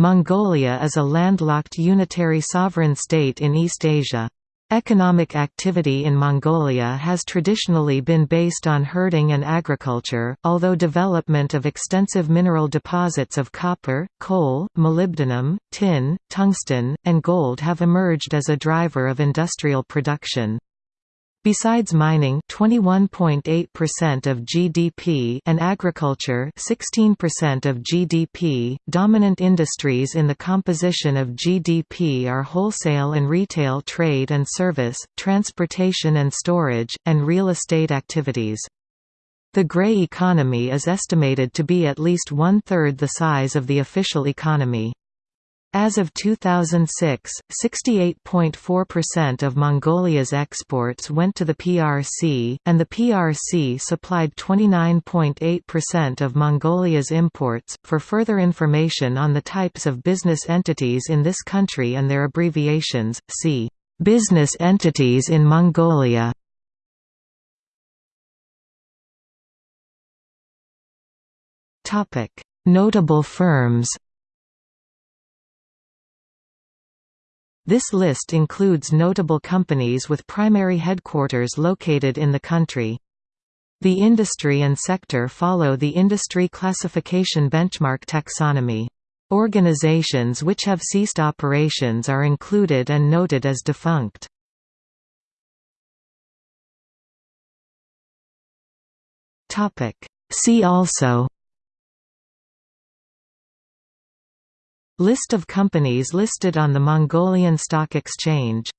Mongolia is a landlocked unitary sovereign state in East Asia. Economic activity in Mongolia has traditionally been based on herding and agriculture, although development of extensive mineral deposits of copper, coal, molybdenum, tin, tungsten, and gold have emerged as a driver of industrial production. Besides mining 21.8% of GDP and agriculture 16% of GDP, dominant industries in the composition of GDP are wholesale and retail trade and service, transportation and storage, and real estate activities. The grey economy is estimated to be at least one-third the size of the official economy. As of 2006, 68.4% of Mongolia's exports went to the PRC, and the PRC supplied 29.8% of Mongolia's imports. For further information on the types of business entities in this country and their abbreviations, see Business entities in Mongolia. Notable firms. This list includes notable companies with primary headquarters located in the country. The industry and sector follow the industry classification benchmark taxonomy. Organizations which have ceased operations are included and noted as defunct. See also List of companies listed on the Mongolian Stock Exchange